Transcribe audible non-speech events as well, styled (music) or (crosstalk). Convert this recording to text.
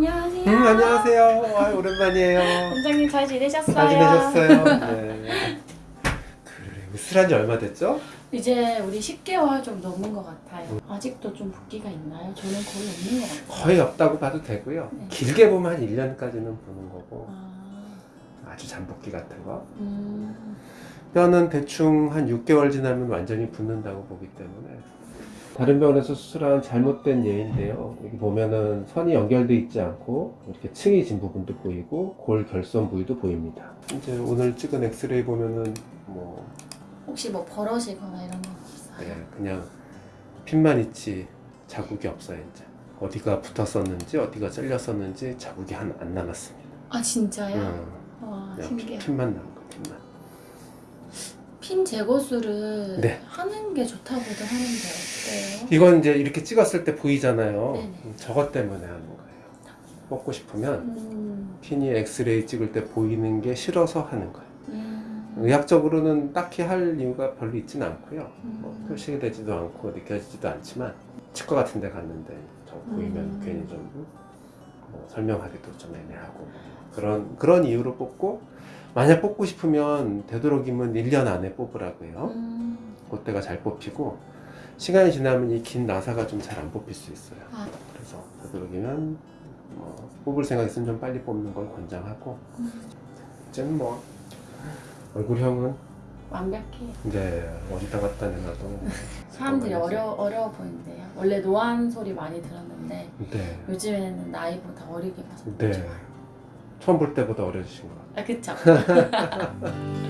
안녕하세요. 음, 안녕하세요. 아, 오랜만이에요. 원장님 잘 지내셨어요? 잘 지내셨어요? 네. 그래, 으스란 지 얼마 됐죠? 이제 우리 10개월 좀 넘은 것 같아요. 아직도 좀 붓기가 있나요? 저는 거의 없는 것 같아요. 거의 없다고 봐도 되고요. 네. 길게 보면 한 1년까지는 보는 거고 아, 아주 잠복기 같은 거. 음, 뼈는 대충 한 6개월 지나면 완전히 붓는다고 보기 때문에 다른 병원에서 수술한 잘못된 예인데요. 여기 보면은 선이 연결돼 있지 않고 이렇게 층이 진 부분도 보이고 골 결손 부위도 보입니다. 이제 오늘 찍은 엑스레이 보면은 뭐 혹시 뭐 벌어지거나 이런 건 없어요? 네, 그냥 핀만 있지 자국이 없어요 이제 어디가 붙었었는지 어디가 잘렸었는지 자국이 한, 안 남았습니다. 아 진짜요? 응, 와 그냥 신기해. 핀, 만 남은 거 핀만. 핀 제거술을 네. 하는 게 좋다고도 하는데 어때요? 이건 이제 이렇게 찍었을 때 보이잖아요. 네네. 저것 때문에 하는 거예요. 뽑고 싶으면 음, 핀이 엑스레이 찍을 때 보이는 게 싫어서 하는 거예요. 음, 의학적으로는 딱히 할 이유가 별로 있진 않고요. 뭐 음. 표시가 되지도 않고 느껴지지도 않지만 치과 같은 데 갔는데 저 보이면 음. 괜히 좀 뭐 설명하기도 좀 애매하고 그런 그런 이유로 뽑고 만약 뽑고 싶으면 되도록이면 1년 안에 뽑으라고요. 음. 그때가 잘 뽑히고 시간이 지나면 이 긴 나사가 좀 잘 안 뽑힐 수 있어요. 아, 그래서 되도록이면 뭐 뽑을 생각 있으면 좀 빨리 뽑는 걸 권장하고 음. 이제는 뭐 얼굴형은 완벽해. 이제 어디다 갖다 내놔도 사람들이. 어려 어려워 보인대요. 원래 노안 소리 많이 들었는데 네. 요즘에는 나이보다 어리게 봐서 네. 좋아요. 처음 볼 때보다 어려지신 것 같아요. 아 그쵸? (laughs)